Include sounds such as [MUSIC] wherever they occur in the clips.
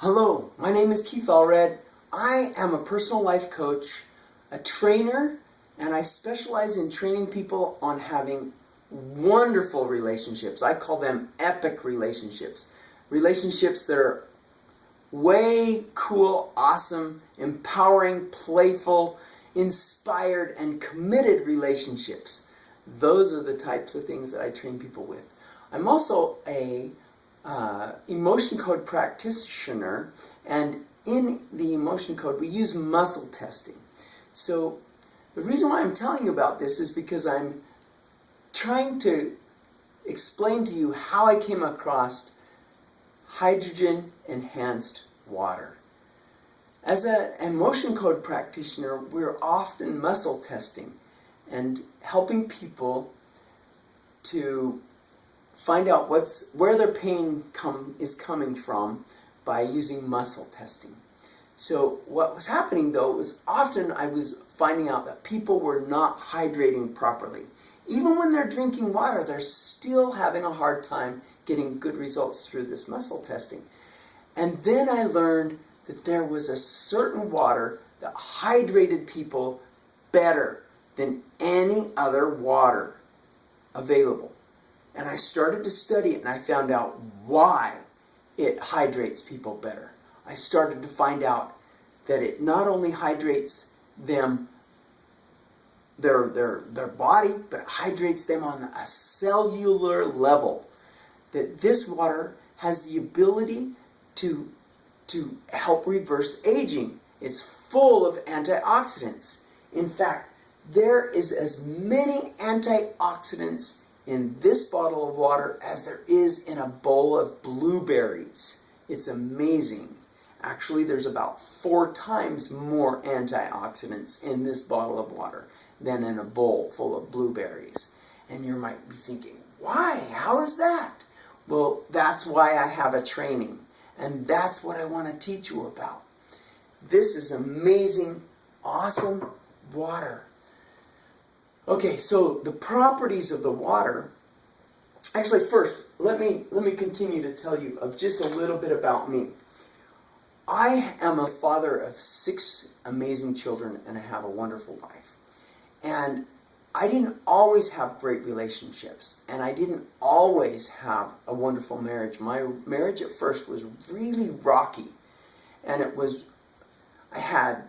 Hello, my name is Keith Allred. I am a personal life coach, a trainer, and I specialize in training people on having wonderful relationships. I call them epic relationships. Relationships that are way cool, awesome, empowering, playful, inspired, and committed relationships. Those are the types of things that I train people with. I'm also a uh, emotion code practitioner, and in the emotion code, we use muscle testing. So the reason why I'm telling you about this is because I'm trying to explain to you how I came across hydrogen enhanced water. As an emotion code practitioner, we're often muscle testing and helping people to find out what's where their pain come, is coming from by using muscle testing. So what was happening though was often I was finding out that people were not hydrating properly. Even when they're drinking water, they're still having a hard time getting good results through this muscle testing. And then I learned that there was a certain water that hydrated people better than any other water available. And I started to study it and I found out why it hydrates people better. I started to find out that it not only hydrates them their their their body, but it hydrates them on a cellular level. That this water has the ability to to help reverse aging. It's full of antioxidants. In fact, there is as many antioxidants in this bottle of water as there is in a bowl of blueberries. It's amazing. Actually, there's about four times more antioxidants in this bottle of water than in a bowl full of blueberries. And you might be thinking, why? How is that? Well, that's why I have a training. And that's what I want to teach you about. This is amazing, awesome water. Okay, so the properties of the water. Actually, first, let me let me continue to tell you of just a little bit about me. I am a father of six amazing children and I have a wonderful wife. And I didn't always have great relationships and I didn't always have a wonderful marriage. My marriage at first was really rocky and it was, I had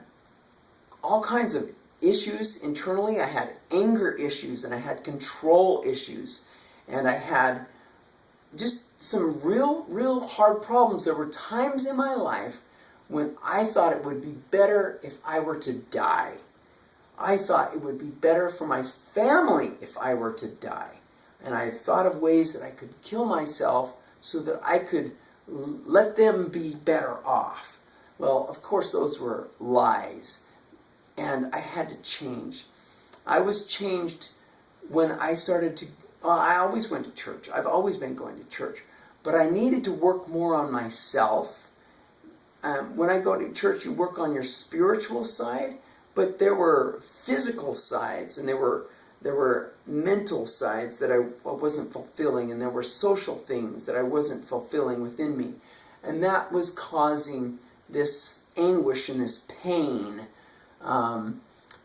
all kinds of issues internally. I had anger issues and I had control issues and I had just some real, real hard problems. There were times in my life when I thought it would be better if I were to die. I thought it would be better for my family if I were to die. And I thought of ways that I could kill myself so that I could let them be better off. Well, of course, those were lies and I had to change. I was changed when I started to, well, I always went to church. I've always been going to church. But I needed to work more on myself. Um, when I go to church, you work on your spiritual side, but there were physical sides and there were there were mental sides that I wasn't fulfilling and there were social things that I wasn't fulfilling within me. And that was causing this anguish and this pain um,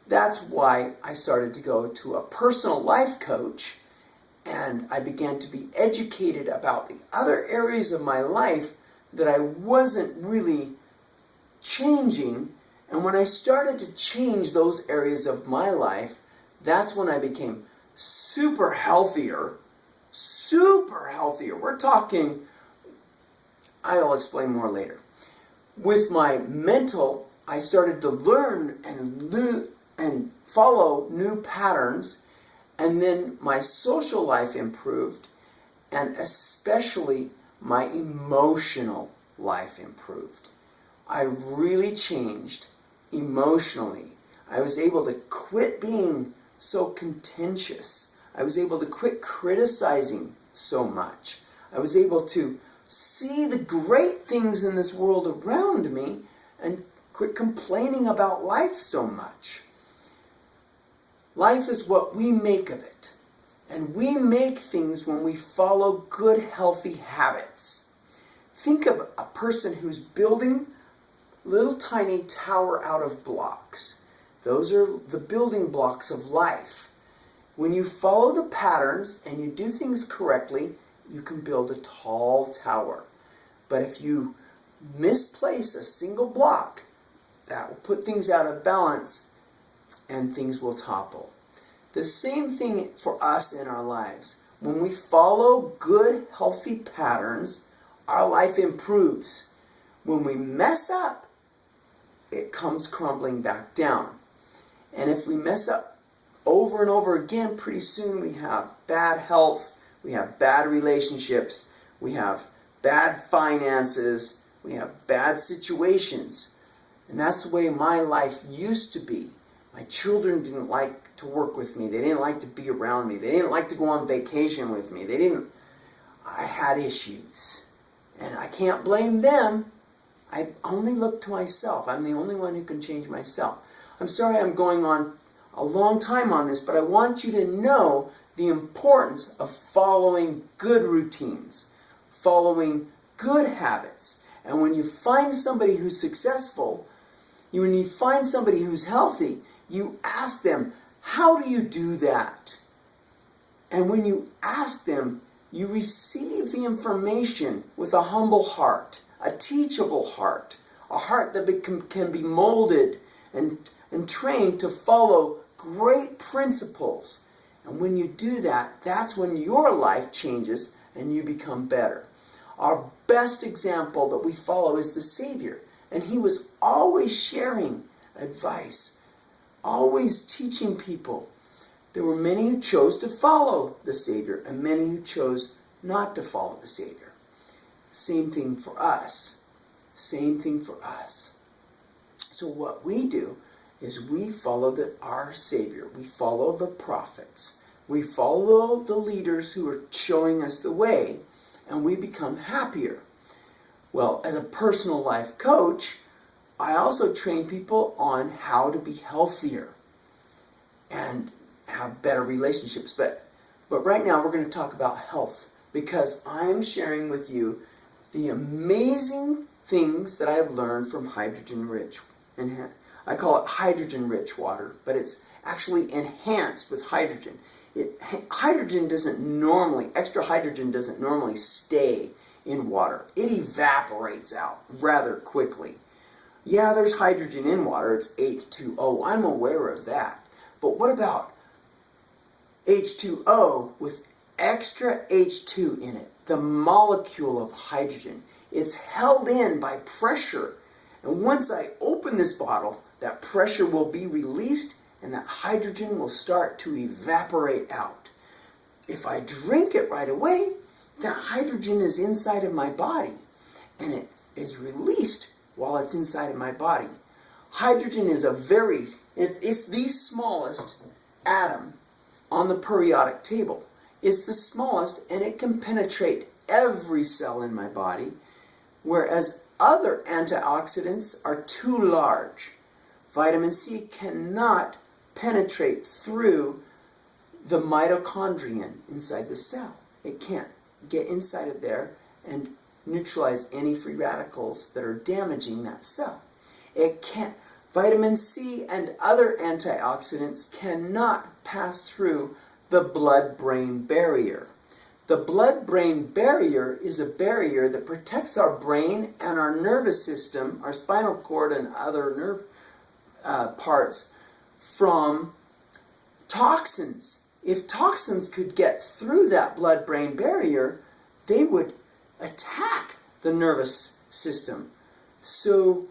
that's why I started to go to a personal life coach and I began to be educated about the other areas of my life that I wasn't really changing. And when I started to change those areas of my life, that's when I became super healthier, super healthier. We're talking, I'll explain more later. With my mental I started to learn and and follow new patterns, and then my social life improved, and especially my emotional life improved. I really changed emotionally. I was able to quit being so contentious. I was able to quit criticizing so much. I was able to see the great things in this world around me and Quit complaining about life so much. Life is what we make of it. And we make things when we follow good, healthy habits. think of a person who's building little tiny tower out of blocks. Those are the building blocks of life. When you follow the patterns and you do things correctly, you can build a tall tower. But if you misplace a single block, that will put things out of balance and things will topple. The same thing for us in our lives. When we follow good, healthy patterns, our life improves. When we mess up, it comes crumbling back down. And if we mess up over and over again, pretty soon we have bad health, we have bad relationships, we have bad finances, we have bad situations. And that's the way my life used to be. My children didn't like to work with me. They didn't like to be around me. They didn't like to go on vacation with me. They didn't. I had issues. And I can't blame them. I only look to myself. I'm the only one who can change myself. I'm sorry I'm going on a long time on this, but I want you to know the importance of following good routines, following good habits. And when you find somebody who's successful, you, when you find somebody who's healthy, you ask them, how do you do that? And when you ask them, you receive the information with a humble heart, a teachable heart, a heart that can be molded and, and trained to follow great principles. And when you do that, that's when your life changes and you become better. Our best example that we follow is the Savior. And he was always sharing advice, always teaching people. There were many who chose to follow the Savior and many who chose not to follow the Savior. Same thing for us. Same thing for us. So what we do is we follow the, our Savior. We follow the prophets. We follow the leaders who are showing us the way, and we become happier. Well, as a personal life coach, I also train people on how to be healthier and have better relationships. But, but right now we're going to talk about health because I'm sharing with you the amazing things that I have learned from hydrogen rich. And I call it hydrogen rich water, but it's actually enhanced with hydrogen. It, hydrogen doesn't normally, extra hydrogen doesn't normally stay in water. It evaporates out rather quickly. Yeah, there's hydrogen in water, it's H2O. I'm aware of that. But what about H2O with extra H2 in it? The molecule of hydrogen. It's held in by pressure. And once I open this bottle, that pressure will be released and that hydrogen will start to evaporate out. If I drink it right away, that hydrogen is inside of my body and it is released while it's inside of my body. Hydrogen is a very, it's the smallest atom on the periodic table. It's the smallest and it can penetrate every cell in my body, whereas other antioxidants are too large. Vitamin C cannot penetrate through the mitochondrion inside the cell. It can't get inside of there and neutralize any free radicals that are damaging that cell. It can't. Vitamin C and other antioxidants cannot pass through the blood-brain barrier. The blood-brain barrier is a barrier that protects our brain and our nervous system, our spinal cord and other nerve uh, parts from toxins. If toxins could get through that blood-brain barrier, they would attack the nervous system. So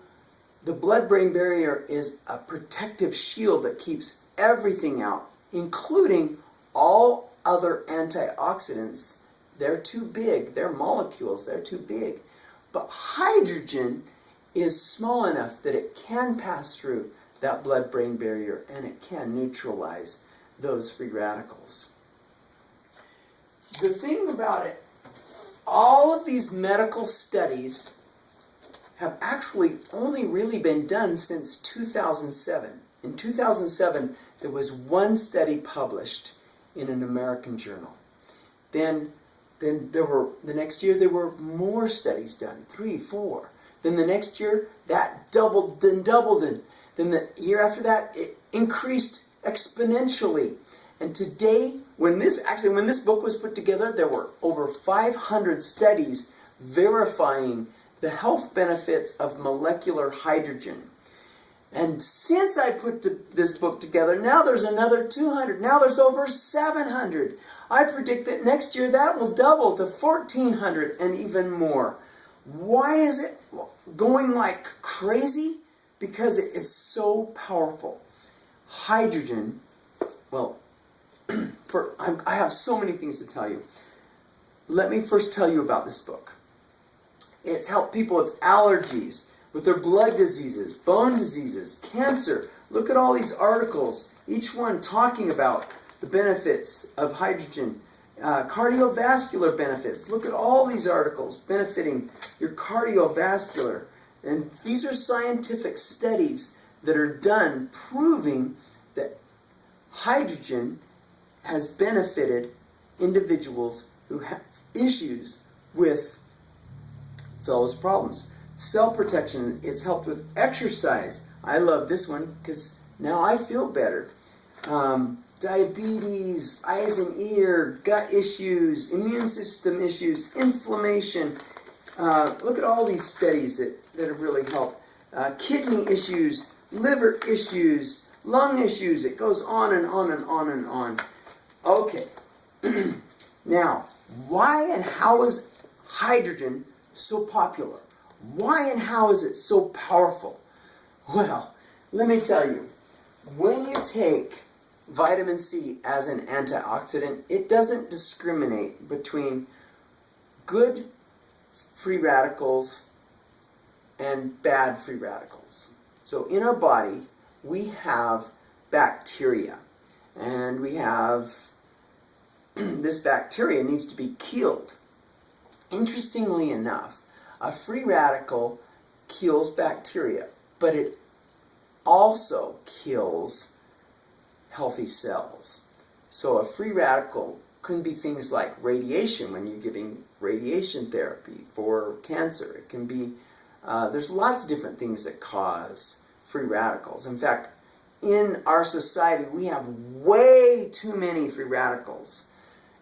the blood-brain barrier is a protective shield that keeps everything out, including all other antioxidants. They're too big. They're molecules. They're too big. But hydrogen is small enough that it can pass through that blood-brain barrier and it can neutralize those free radicals. The thing about it, all of these medical studies have actually only really been done since 2007. In 2007, there was one study published in an American journal. Then then there were the next year there were more studies done, three, four. Then the next year that doubled, then doubled, and then the year after that it increased exponentially. And today, when this actually when this book was put together, there were over 500 studies verifying the health benefits of molecular hydrogen. And since I put this book together, now there's another 200. Now there's over 700. I predict that next year that will double to 1,400 and even more. Why is it going like crazy? Because it's so powerful. Hydrogen, well, [CLEARS THROAT] for I'm, I have so many things to tell you. Let me first tell you about this book. It's helped people with allergies, with their blood diseases, bone diseases, cancer. Look at all these articles, each one talking about the benefits of hydrogen, uh, cardiovascular benefits. Look at all these articles benefiting your cardiovascular. And these are scientific studies that are done proving that hydrogen has benefited individuals who have issues with those problems. Cell protection, it's helped with exercise. I love this one because now I feel better. Um, diabetes, eyes and ear, gut issues, immune system issues, inflammation. Uh, look at all these studies that, that have really helped. Uh, kidney issues, liver issues, lung issues. It goes on and on and on and on. Okay. [CLEARS THROAT] now, why and how is hydrogen so popular? Why and how is it so powerful? Well, let me tell you. When you take vitamin C as an antioxidant, it doesn't discriminate between good free radicals and bad free radicals. So in our body, we have bacteria, and we have [CLEARS THROAT] this bacteria needs to be killed. Interestingly enough, a free radical kills bacteria, but it also kills healthy cells. So a free radical can be things like radiation when you're giving radiation therapy for cancer. It can be, uh, there's lots of different things that cause free radicals. In fact, in our society, we have way too many free radicals.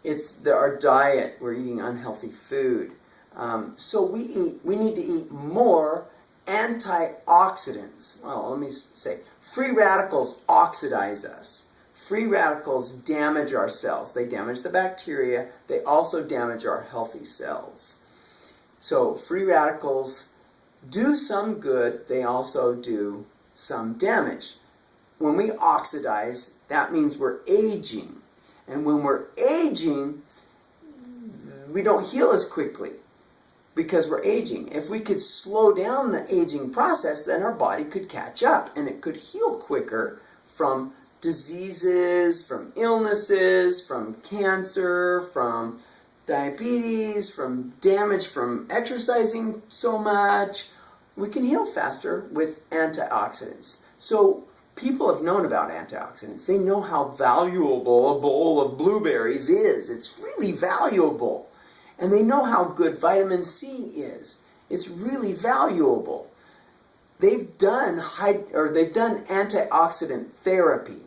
It's the, our diet, we're eating unhealthy food. Um, so we eat, we need to eat more antioxidants. Well, let me say, free radicals oxidize us. Free radicals damage our cells. They damage the bacteria. They also damage our healthy cells. So free radicals do some good. They also do some damage. When we oxidize, that means we're aging. And when we're aging, we don't heal as quickly because we're aging. If we could slow down the aging process, then our body could catch up and it could heal quicker from diseases, from illnesses, from cancer, from diabetes, from damage from exercising so much. We can heal faster with antioxidants. So people have known about antioxidants. They know how valuable a bowl of blueberries is. It's really valuable. And they know how good vitamin C is. It's really valuable. They've done or they've done antioxidant therapy.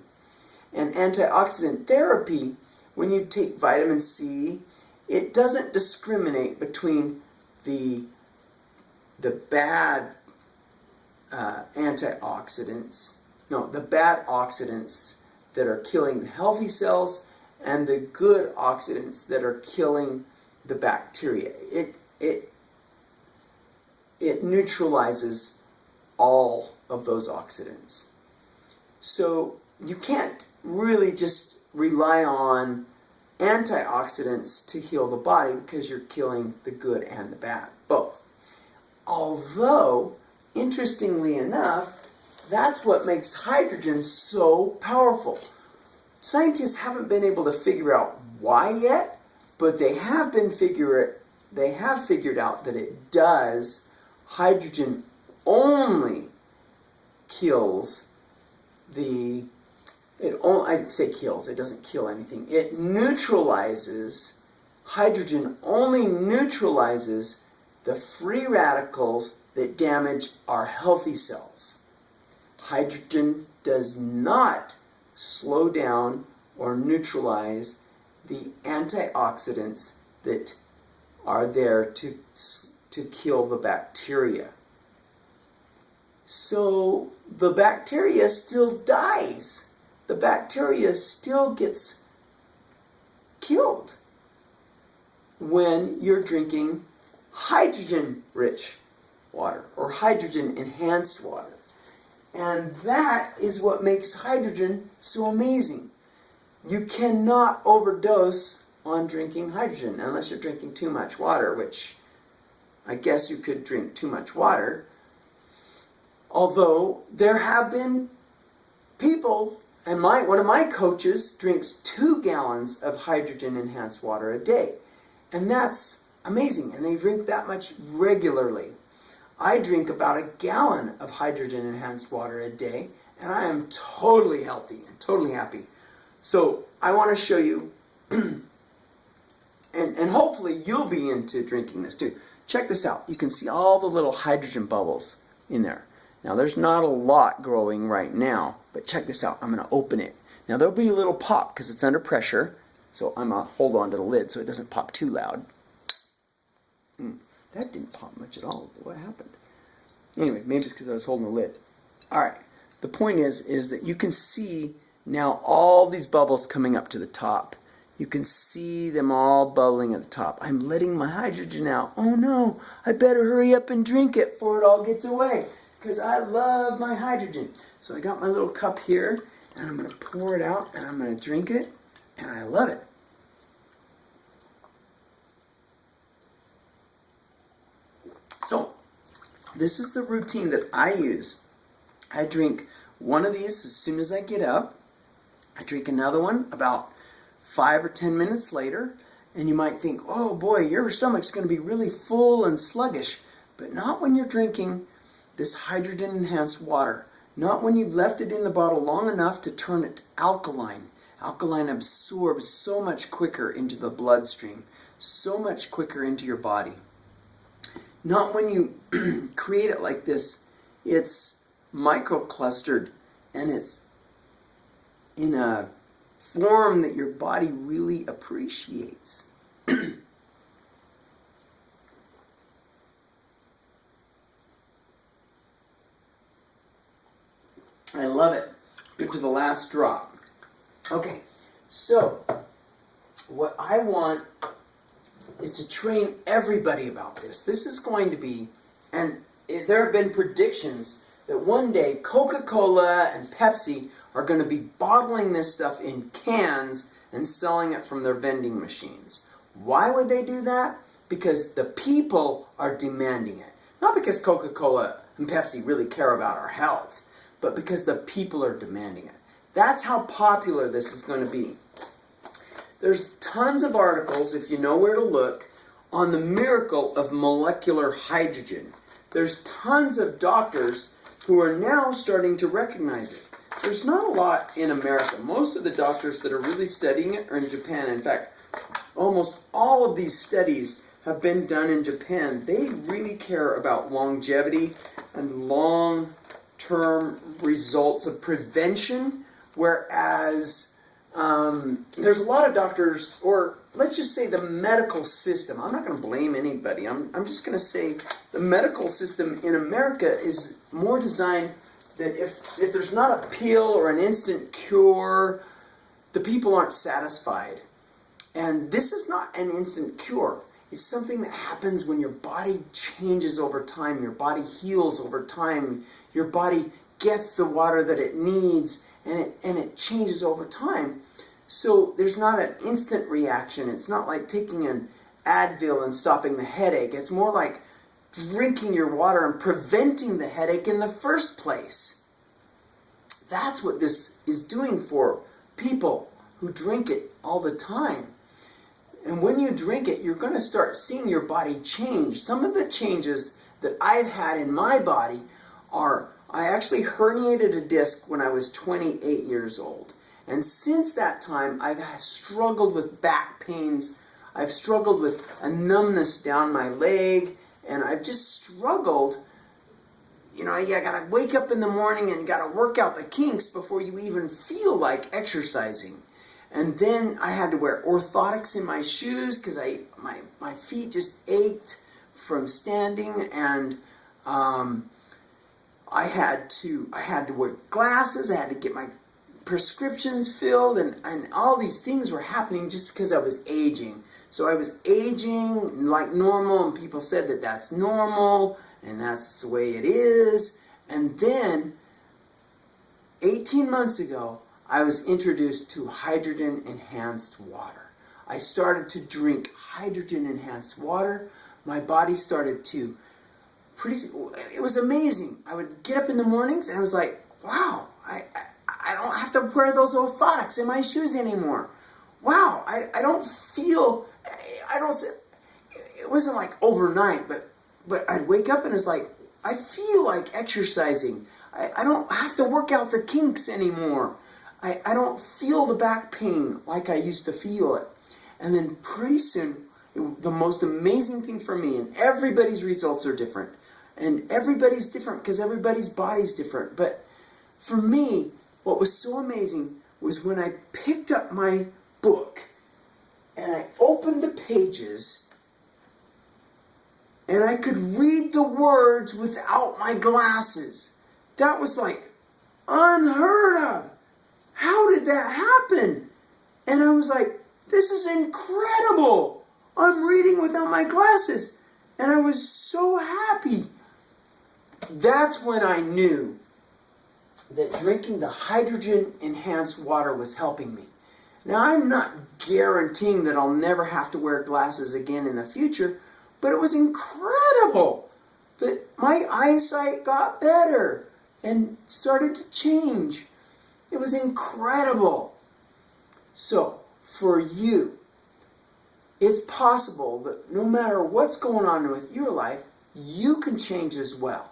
And antioxidant therapy, when you take vitamin C, it doesn't discriminate between the the bad uh, antioxidants no, the bad oxidants that are killing the healthy cells and the good oxidants that are killing the bacteria. It, it, it neutralizes all of those oxidants. So you can't really just rely on antioxidants to heal the body because you're killing the good and the bad, both. Although, interestingly enough, that's what makes hydrogen so powerful. Scientists haven't been able to figure out why yet, but they have been figure they have figured out that it does. Hydrogen only kills the it only I'd say kills, it doesn't kill anything. It neutralizes hydrogen only neutralizes the free radicals that damage our healthy cells. Hydrogen does not slow down or neutralize the antioxidants that are there to, to kill the bacteria. So the bacteria still dies. The bacteria still gets killed when you're drinking hydrogen rich water or hydrogen enhanced water. And that is what makes hydrogen so amazing. You cannot overdose on drinking hydrogen unless you're drinking too much water, which I guess you could drink too much water. Although there have been people, and my one of my coaches drinks two gallons of hydrogen enhanced water a day. And that's amazing. And they drink that much regularly. I drink about a gallon of hydrogen enhanced water a day, and I am totally healthy and totally happy. So I want to show you, [CLEARS THROAT] and, and hopefully you'll be into drinking this too. Check this out. You can see all the little hydrogen bubbles in there. Now there's not a lot growing right now, but check this out. I'm going to open it. Now there'll be a little pop because it's under pressure. So I'm going to hold on to the lid so it doesn't pop too loud. That didn't pop much at all. What happened? Anyway, maybe it's because I was holding the lid. All right. The point is, is that you can see now all these bubbles coming up to the top. You can see them all bubbling at the top. I'm letting my hydrogen out. Oh no, I better hurry up and drink it before it all gets away because I love my hydrogen. So I got my little cup here and I'm going to pour it out and I'm going to drink it and I love it. So, this is the routine that I use. I drink one of these as soon as I get up. I drink another one about five or ten minutes later. And you might think, oh boy, your stomach's going to be really full and sluggish. But not when you're drinking this hydrogen enhanced water. Not when you've left it in the bottle long enough to turn it alkaline. Alkaline absorbs so much quicker into the bloodstream, so much quicker into your body. Not when you [CLEARS THROAT] create it like this, it's microclustered and it's in a form that your body really appreciates. [CLEARS THROAT] I love it. Good to the last drop. Okay, so what I want is to train everybody about this. This is going to be, and there have been predictions that one day Coca-Cola and Pepsi are going to be bottling this stuff in cans and selling it from their vending machines. Why would they do that? Because the people are demanding it. Not because Coca-Cola and Pepsi really care about our health, but because the people are demanding it. That's how popular this is going to be. There's tons of articles, if you know where to look, on the miracle of molecular hydrogen. There's tons of doctors who are now starting to recognize it. There's not a lot in America. Most of the doctors that are really studying it are in Japan. In fact, almost all of these studies have been done in Japan. They really care about longevity and long-term results of prevention Whereas um, there's a lot of doctors, or let's just say the medical system. I'm not going to blame anybody. I'm, I'm just going to say the medical system in America is more designed that if, if there's not a pill or an instant cure, the people aren't satisfied. And this is not an instant cure. It's something that happens when your body changes over time, your body heals over time, your body gets the water that it needs, and it, and it changes over time. So there's not an instant reaction. It's not like taking an Advil and stopping the headache. It's more like drinking your water and preventing the headache in the first place. That's what this is doing for people who drink it all the time. And when you drink it, you're going to start seeing your body change. Some of the changes that I've had in my body are I actually herniated a disc when I was 28 years old. And since that time, I've struggled with back pains. I've struggled with a numbness down my leg, and I've just struggled. You know, you gotta wake up in the morning and gotta work out the kinks before you even feel like exercising. And then I had to wear orthotics in my shoes because I my my feet just ached from standing, and um, I had to I had to wear glasses. I had to get my prescriptions filled, and and all these things were happening just because I was aging. So I was aging like normal, and people said that that's normal, and that's the way it is. And then, 18 months ago, I was introduced to hydrogen enhanced water. I started to drink hydrogen enhanced water. My body started to pretty, it was amazing. I would get up in the mornings and I was like, wow, I, I, I don't have to wear those orthotics in my shoes anymore. Wow, I, I don't feel, I don't, it wasn't like overnight, but, but I'd wake up and it's like, I feel like exercising. I, I don't have to work out the kinks anymore. I, I don't feel the back pain like I used to feel it. And then pretty soon, the most amazing thing for me, and everybody's results are different, and everybody's different because everybody's body's different. But for me, what was so amazing was when I picked up my book and I opened the pages and I could read the words without my glasses. That was like unheard of. How did that happen? And I was like, this is incredible. I'm reading without my glasses. And I was so happy. That's when I knew that drinking the hydrogen enhanced water was helping me. Now, I'm not guaranteeing that I'll never have to wear glasses again in the future, but it was incredible that my eyesight got better and started to change. It was incredible. So, for you, it's possible that no matter what's going on with your life, you can change as well.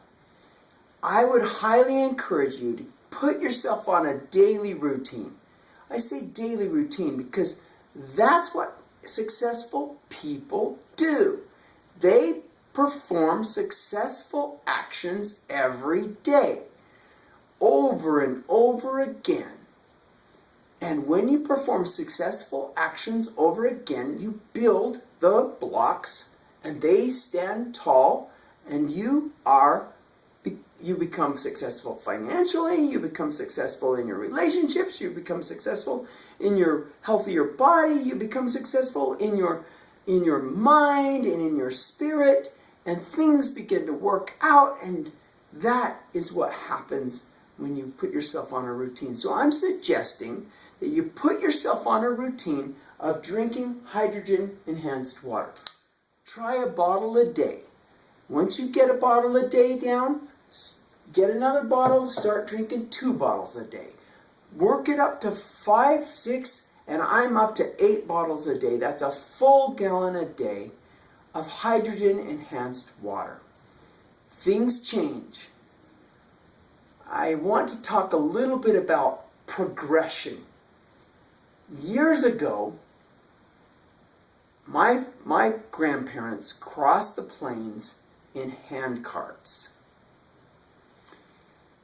I would highly encourage you to put yourself on a daily routine. I say daily routine because that's what successful people do. They perform successful actions every day over and over again. And when you perform successful actions over again, you build the blocks and they stand tall and you are you become successful financially, you become successful in your relationships, you become successful in your healthier body, you become successful in your in your mind and in your spirit and things begin to work out and that is what happens when you put yourself on a routine. So I'm suggesting that you put yourself on a routine of drinking hydrogen enhanced water. Try a bottle a day. Once you get a bottle a day down, get another bottle, start drinking two bottles a day. Work it up to five, six, and I'm up to eight bottles a day. That's a full gallon a day of hydrogen enhanced water. Things change. I want to talk a little bit about progression. Years ago, my, my grandparents crossed the plains in hand carts.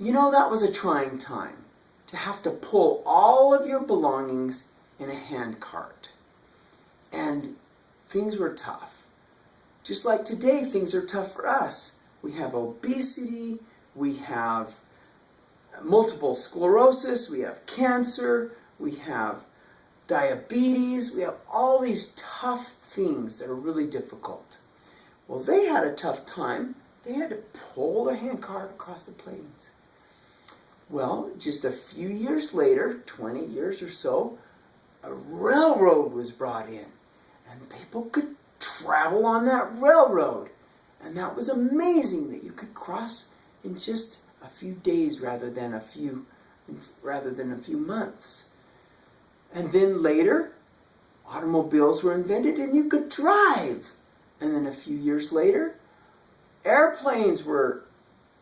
You know, that was a trying time to have to pull all of your belongings in a hand cart. And things were tough. Just like today, things are tough for us. We have obesity, we have multiple sclerosis, we have cancer, we have diabetes, we have all these tough things that are really difficult. Well, they had a tough time. They had to pull their handcart across the plains. Well, just a few years later, 20 years or so, a railroad was brought in. And people could travel on that railroad. And that was amazing that you could cross in just a few days rather than a few rather than a few months. And then later, automobiles were invented and you could drive. And then a few years later, airplanes were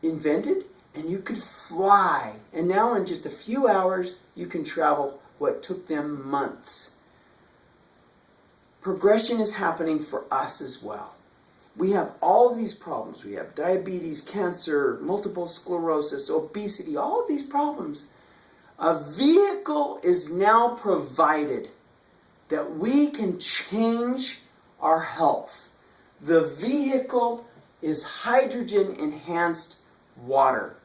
invented and you could fly. And now in just a few hours, you can travel what took them months. progression is happening for us as well. We have all these problems. We have diabetes, cancer, multiple sclerosis, obesity, all of these problems. A vehicle is now provided that we can change our health. The vehicle is hydrogen enhanced water.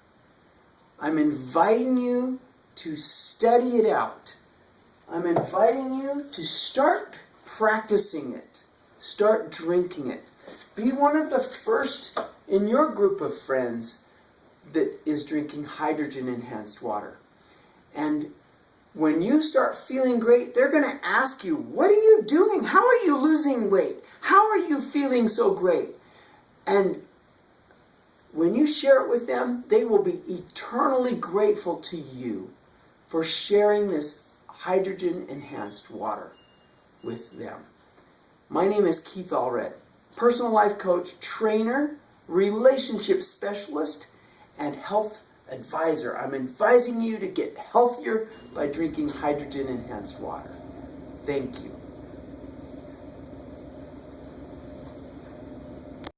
I'm inviting you to study it out. I'm inviting you to start practicing it. Start drinking it. Be one of the first in your group of friends that is drinking hydrogen enhanced water. And when you start feeling great, they're going to ask you, What are you doing? How are you losing weight? How are you feeling so great? And when you share it with them, they will be eternally grateful to you for sharing this hydrogen enhanced water with them. My name is Keith Allred, personal life coach, trainer, relationship specialist, and health advisor. I'm advising you to get healthier by drinking hydrogen enhanced water. Thank you.